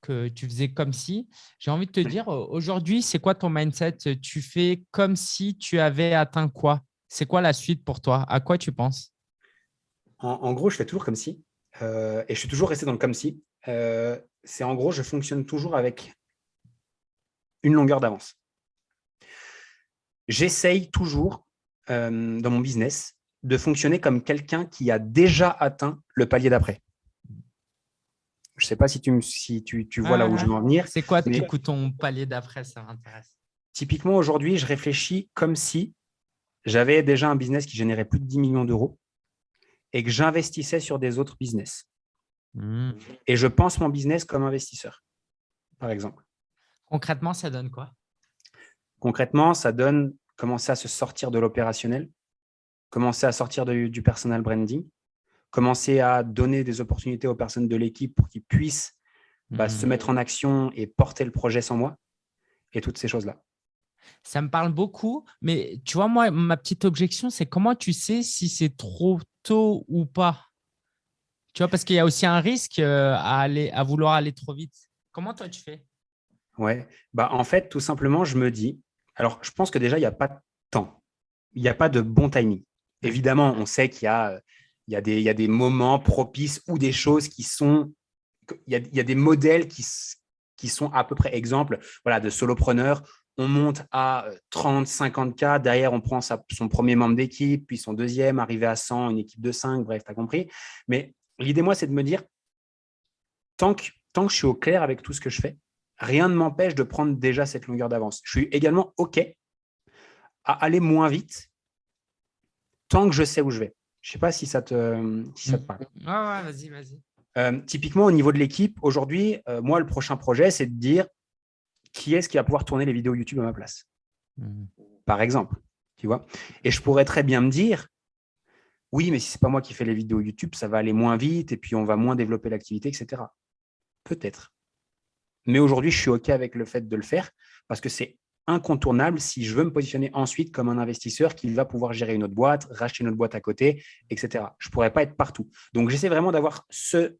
que tu faisais comme si. J'ai envie de te dire, aujourd'hui, c'est quoi ton mindset? Tu fais comme si tu avais atteint quoi? C'est quoi la suite pour toi? À quoi tu penses? En, gros, je fais toujours comme si. et je suis toujours resté dans le comme si. c'est en gros, je fonctionne toujours avec une longueur d'avance. J'essaye toujours dans mon business de fonctionner comme quelqu'un qui a déjà atteint le palier d'après. Je ne sais pas si tu, si tu, vois là où je veux en venir. C'est quoi ton palier d'après Ça m'intéresse. Typiquement, aujourd'hui, je réfléchis comme si j'avais déjà un business qui générait plus de 10 millions d'euros et que j'investissais sur des autres business. Hmm. Et je pense mon business comme investisseur, par exemple. Concrètement, ça donne quoi? Concrètement, ça donne commencer à se sortir de l'opérationnel, commencer à sortir du personal branding, commencer à donner des opportunités aux personnes de l'équipe pour qu'ils puissent bah, se mettre en action et porter le projet sans moi et toutes ces choses-là. Ça me parle beaucoup, mais tu vois, moi, ma petite objection, c'est comment tu sais si c'est trop tôt ou pas? Tu vois, parce qu'il y a aussi un risque euh, à, aller, à vouloir aller trop vite. Comment toi, tu fais? Ouais, bah, en fait, tout simplement, je me dis, alors je pense que déjà, il n'y a pas de temps, il n'y a pas de bon timing. Évidemment, on sait qu'il y a, il y, a des, moments propices ou des choses qui sont… Il y a, des modèles qui, sont à peu près exemples voilà, de solopreneurs. On monte à 30, 50 cas. Derrière, on prend son premier membre d'équipe, puis son deuxième, arrivé à 100, une équipe de 5, bref, tu as compris. Mais l'idée, moi, c'est de me dire, tant que je suis au clair avec tout ce que je fais, rien ne m'empêche de prendre déjà cette longueur d'avance. Je suis également OK à aller moins vite tant que je sais où je vais. Je ne sais pas si ça te, si ça te parle. ouais, vas-y, vas-y. Euh, typiquement, au niveau de l'équipe, aujourd'hui, euh, moi, le prochain projet, c'est de dire qui est-ce qui va pouvoir tourner les vidéos YouTube à ma place, mmh. par exemple. Tu vois Et je pourrais très bien me dire, oui, mais si ce n'est pas moi qui fais les vidéos YouTube, ça va aller moins vite et puis on va moins développer l'activité, etc. Peut-être. Mais aujourd'hui, je suis OK avec le fait de le faire parce que c'est incontournable si je veux me positionner ensuite comme un investisseur qui va pouvoir gérer une autre boîte, racheter une autre boîte à côté, etc. Je ne pourrais pas être partout. Donc, j'essaie vraiment d'avoir ce,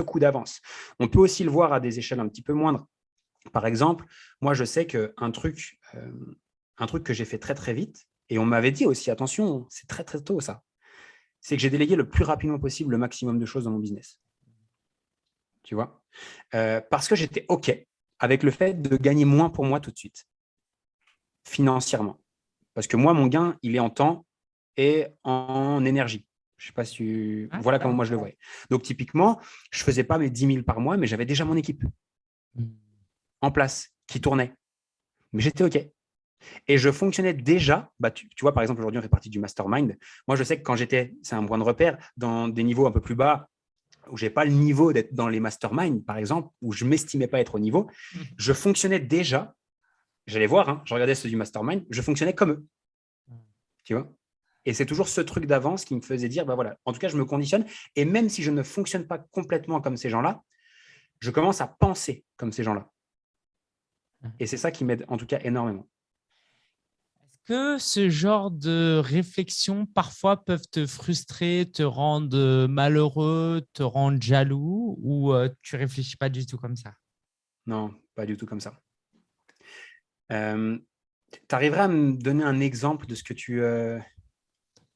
coup d'avance. On peut aussi le voir à des échelles un petit peu moindres. Par exemple, moi, je sais qu'un truc, euh, truc que j'ai fait très, très vite, et on m'avait dit aussi, attention, c'est très, très tôt ça, c'est que j'ai délégué le plus rapidement possible le maximum de choses dans mon business. Tu vois? Euh, Parce que j'étais OK avec le fait de gagner moins pour moi tout de suite, financièrement. Parce que moi, mon gain, il est en temps et en énergie. Je ne sais pas si… Ah, voilà comment moi je le voyais. Donc, typiquement, je ne faisais pas mes 10 000 par mois, mais j'avais déjà mon équipe hmm. en place qui tournait. Mais j'étais OK. Et je fonctionnais déjà, bah, tu, vois, par exemple, aujourd'hui, on fait partie du mastermind. Moi, je sais que quand j'étais, c'est un point de repère, dans des niveaux un peu plus bas, où je n'ai pas le niveau d'être dans les masterminds, par exemple, où je ne m'estimais pas être au niveau, mhm. je fonctionnais déjà, j'allais voir, hein, je regardais ceux du mastermind, je fonctionnais comme eux. Mhm. Tu vois? Et c'est toujours ce truc d'avance qui me faisait dire, bah voilà, en tout cas, je me conditionne. Et même si je ne fonctionne pas complètement comme ces gens-là, je commence à penser comme ces gens-là. Mhm. Et c'est ça qui m'aide, en tout cas, énormément que ce genre de réflexions parfois peuvent te frustrer, te rendre euh, malheureux, te rendre jaloux ou euh, tu réfléchis pas du tout comme ça? Non, pas du tout comme ça. Euh, tu arriverais à me donner un exemple de ce que tu…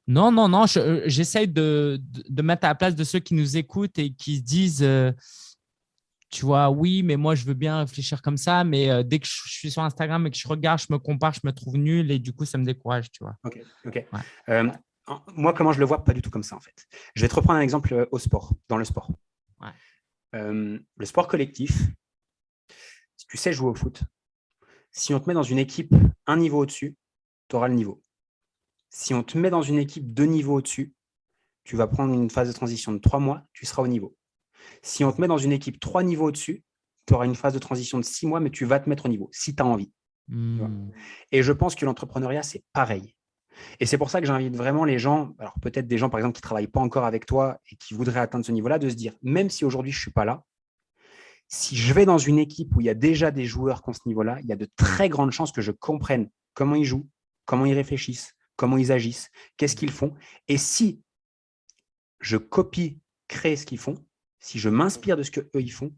Non, non, non, j'essaye de, de, mettre à la place de ceux qui nous écoutent et qui se disent tu vois, oui, mais moi, je veux bien réfléchir comme ça, mais euh, dès que je suis sur Instagram et que je regarde, je me compare, je me trouve nul et du coup, ça me décourage, tu vois. Ok, ok. Euh, moi, comment je le vois? Pas du tout comme ça, en fait. Je vais te reprendre un exemple euh, au sport, dans le sport. le sport collectif, si tu sais jouer au foot, si on te met dans une équipe un niveau au-dessus, tu auras le niveau. Si on te met dans une équipe deux niveaux au-dessus, tu vas prendre une phase de transition de trois mois, tu seras au niveau. Si on te met dans une équipe trois niveaux au-dessus, tu auras une phase de transition de six mois, mais tu vas te mettre au niveau, si tu as envie. Hmm. Et je pense que l'entrepreneuriat, c'est pareil. Et c'est pour ça que j'invite vraiment les gens, alors peut-être des gens par exemple qui ne travaillent pas encore avec toi et qui voudraient atteindre ce niveau-là, de se dire, même si aujourd'hui je ne suis pas là, si je vais dans une équipe où il y a déjà des joueurs qui ont ce niveau-là, il y a de très grandes chances que je comprenne comment ils jouent, comment ils réfléchissent, comment ils agissent, qu'est-ce qu'ils font. Et si je copie, crée ce qu'ils font, si je m'inspire de ce qu'eux ils font,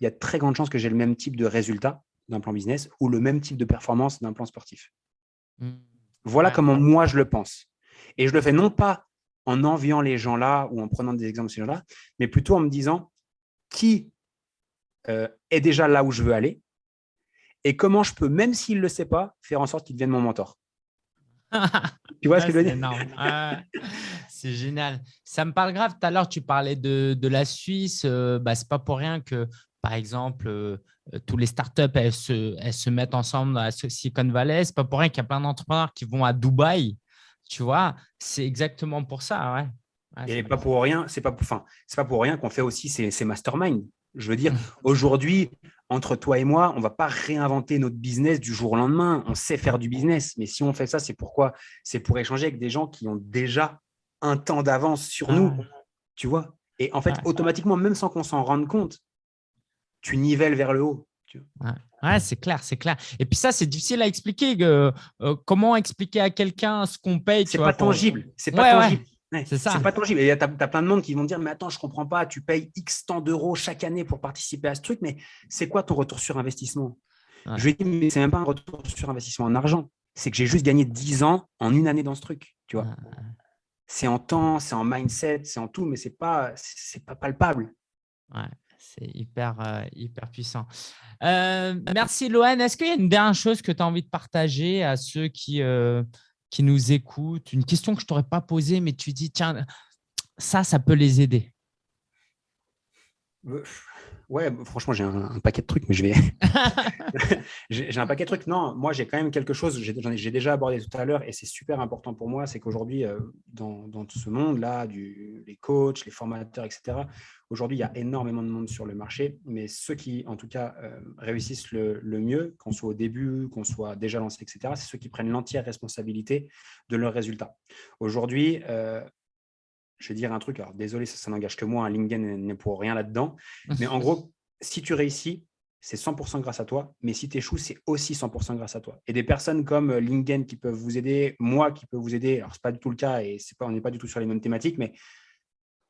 il y a de très grandes chances que j'ai le même type de résultat d'un plan business ou le même type de performance d'un plan sportif. Mmh. Voilà comment moi je le pense. Et je le fais non pas en enviant les gens là ou en prenant des exemples de ces gens-là, mais plutôt en me disant qui euh, est déjà là où je veux aller et comment je peux, même s'il ne le sait pas, faire en sorte qu'il devienne mon mentor. tu vois ce que je veux dire? C'est génial. Ça me parle grave. Tout à l'heure, tu parlais de, la Suisse. Euh, bah, Ce n'est pas pour rien que, par exemple, euh, tous les startups, elles se, elles se mettent ensemble à Silicon Valley. Ce n'est pas pour rien qu'il y a plein d'entrepreneurs qui vont à Dubaï. Tu vois, c'est exactement pour ça. Ouais. Et pas pour rien, c'est pas, enfin, pas pour rien qu'on fait aussi ces, ces masterminds. Je veux dire, aujourd'hui, entre toi et moi, on ne va pas réinventer notre business du jour au lendemain. On sait faire du business. Mais si on fait ça, c'est pourquoi? C'est pour échanger avec des gens qui ont déjà un temps d'avance sur nous. Ah. Tu vois Et en fait, automatiquement, même sans qu'on s'en rende compte, tu nivelles vers le haut. Ouais, c'est clair, c'est clair. Et puis ça, c'est difficile à expliquer. Euh, comment expliquer à quelqu'un ce qu'on paye C'est pas, tangible. C'est pas tangible. c'est pas tangible. Et tu as, plein de monde qui vont dire, mais attends, je comprends pas, tu payes X temps d'euros chaque année pour participer à ce truc, mais c'est quoi ton retour sur investissement? Je lui ai dit, mais c'est même pas un retour sur investissement en argent. C'est que j'ai juste gagné 10 ans en une année dans ce truc. Tu vois C'est en temps, c'est en mindset, c'est en tout, mais c'est pas, c'est pas palpable. Ouais. C'est hyper, euh, hyper puissant. Euh, merci, Loane. Est-ce qu'il y a une dernière chose que tu as envie de partager à ceux qui, euh, qui nous écoutent? Une question que je ne t'aurais pas posée, mais tu dis, tiens, ça, ça peut les aider. Ouais, franchement, j'ai un, paquet de trucs, mais je vais. j'ai un paquet de trucs. Non, moi, j'ai quand même quelque chose, j'ai déjà abordé tout à l'heure, et c'est super important pour moi, c'est qu'aujourd'hui, euh, dans, dans, ce monde-là, les coachs, les formateurs, etc., aujourd'hui, il y a énormément de monde sur le marché, mais ceux qui, en tout cas, euh, réussissent le, mieux, qu'on soit au début, qu'on soit déjà lancé, etc., c'est ceux qui prennent l'entière responsabilité de leurs résultats. Aujourd'hui, euh, je vais dire un truc, alors désolé, ça, n'engage que moi, un LinkedIn n'est pour rien là-dedans, mais en gros, si tu réussis, c'est 100% grâce à toi, mais si tu échoues, c'est aussi 100% grâce à toi. Et des personnes comme euh, LinkedIn qui peuvent vous aider, moi qui peux vous aider, alors ce n'est pas du tout le cas et pas, on n'est pas du tout sur les mêmes thématiques, mais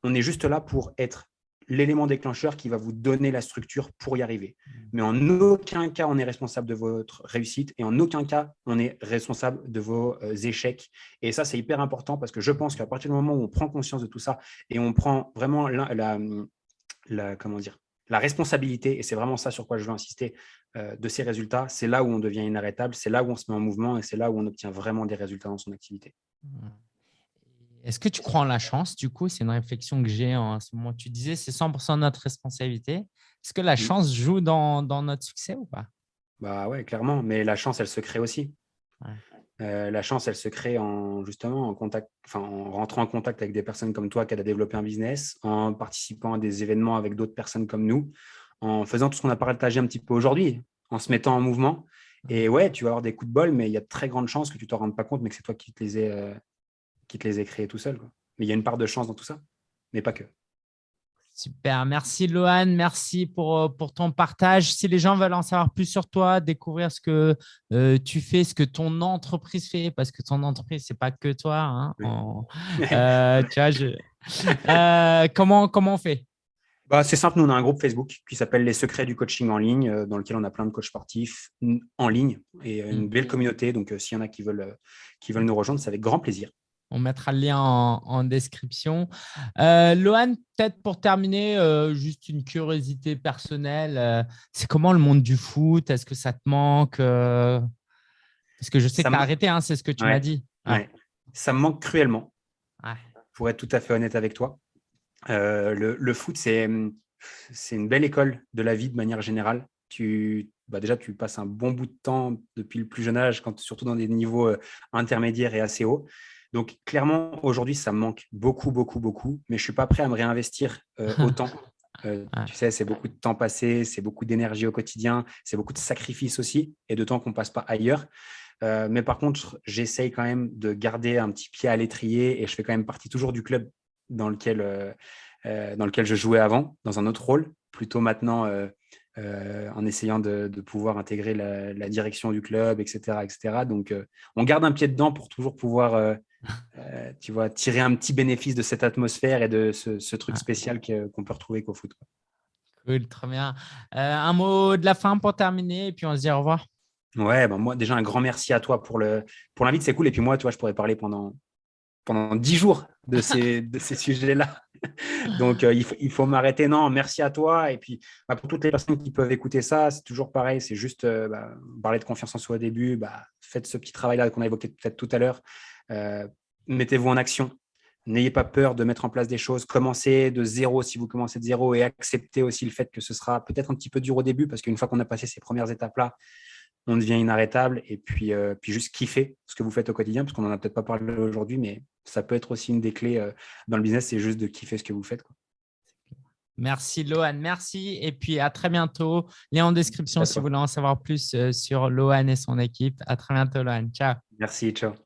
on est juste là pour être l'élément déclencheur qui va vous donner la structure pour y arriver. Mmh. Mais en aucun cas, on est responsable de votre réussite et en aucun cas, on est responsable de vos euh, échecs. Et ça, c'est hyper important parce que je pense qu'à partir du moment où on prend conscience de tout ça et on prend vraiment la, la, comment dire, la responsabilité, et c'est vraiment ça sur quoi je veux insister, euh, de ces résultats, c'est là où on devient inarrêtable, c'est là où on se met en mouvement et c'est là où on obtient vraiment des résultats dans son activité. Mmh. Est-ce que tu crois en la chance Du coup, c'est une réflexion que j'ai en ce moment. Tu disais c'est 100% notre responsabilité. Est-ce que la chance joue dans, notre succès ou pas? Bah ouais, clairement. Mais la chance, elle se crée aussi. Euh, la chance, elle se crée en justement en contact, enfin, en rentrant en contact avec des personnes comme toi qui a développé un business, en participant à des événements avec d'autres personnes comme nous, en faisant tout ce qu'on a partagé un petit peu aujourd'hui, en se mettant en mouvement. Et ouais, tu vas avoir des coups de bol, mais il y a de très grandes chances que tu ne te rendes pas compte, mais que c'est toi qui te les ai, euh, qui te les ait créés tout seul. Mais il y a une part de chance dans tout ça, mais pas que. Super, merci Lohan, merci pour, euh, pour ton partage. Si les gens veulent en savoir plus sur toi, découvrir ce que euh, tu fais, ce que ton entreprise fait, parce que ton entreprise, ce n'est pas que toi. Hein, euh, tu vois, comment, comment on fait? Bah, C'est simple, nous on a un groupe Facebook qui s'appelle Les Secrets du coaching en ligne, dans lequel on a plein de coachs sportifs en ligne et une belle communauté. Donc s'il y en a qui veulent, qui veulent nous rejoindre, c'est avec grand plaisir. On mettra le lien en, description. Euh, Lohan, peut-être pour terminer, euh, juste une curiosité personnelle. Euh, c'est comment le monde du foot? Est-ce que ça te manque Parce que je sais que tu as arrêté, hein, c'est ce que tu m'as dit. Ça me manque cruellement, pour être tout à fait honnête avec toi. Le, foot, c'est une belle école de la vie de manière générale. Tu, bah déjà, tu passes un bon bout de temps depuis le plus jeune âge, quand, surtout dans des niveaux intermédiaires et assez hauts. Donc, clairement, aujourd'hui, ça me manque beaucoup, beaucoup, beaucoup, mais je ne suis pas prêt à me réinvestir euh, autant Euh, tu sais, c'est beaucoup de temps passé, c'est beaucoup d'énergie au quotidien, c'est beaucoup de sacrifices aussi et de temps qu'on ne passe pas ailleurs. Euh, mais par contre, j'essaye quand même de garder un petit pied à l'étrier et je fais quand même partie toujours du club dans lequel, dans lequel je jouais avant, dans un autre rôle, plutôt maintenant en essayant de, pouvoir intégrer la, direction du club, etc. etc. Donc, on garde un pied dedans pour toujours pouvoir euh, tu vois, tirer un petit bénéfice de cette atmosphère et de ce, truc spécial qu'on peut retrouver qu'au foot. Cool, très bien. Euh, un mot de la fin pour terminer et puis on se dit au revoir. Ouais, ben moi déjà un grand merci à toi pour l'invite, pour c'est cool. Et puis moi, tu vois, je pourrais parler pendant pendant dix jours de ces, de ces sujets-là. Donc, euh, il faut, il faut m'arrêter. Non, merci à toi. Et puis, bah, pour toutes les personnes qui peuvent écouter ça, c'est toujours pareil. C'est juste bah, parler de confiance en soi au début. Bah, faites ce petit travail-là qu'on a évoqué peut-être tout à l'heure. Euh, mettez-vous en action. N'ayez pas peur de mettre en place des choses. Commencez de zéro si vous commencez de zéro et acceptez aussi le fait que ce sera peut-être un petit peu dur au début parce qu'une fois qu'on a passé ces premières étapes-là, on devient inarrêtable et puis, euh, puis juste kiffer ce que vous faites au quotidien parce qu'on n'en a peut-être pas parlé aujourd'hui, mais ça peut être aussi une des clés euh, dans le business, c'est juste de kiffer ce que vous faites. Merci Lohan, merci et puis à très bientôt. Lien en description si vous voulez en savoir plus sur Lohan et son équipe. À très bientôt Lohan, ciao. Merci, ciao.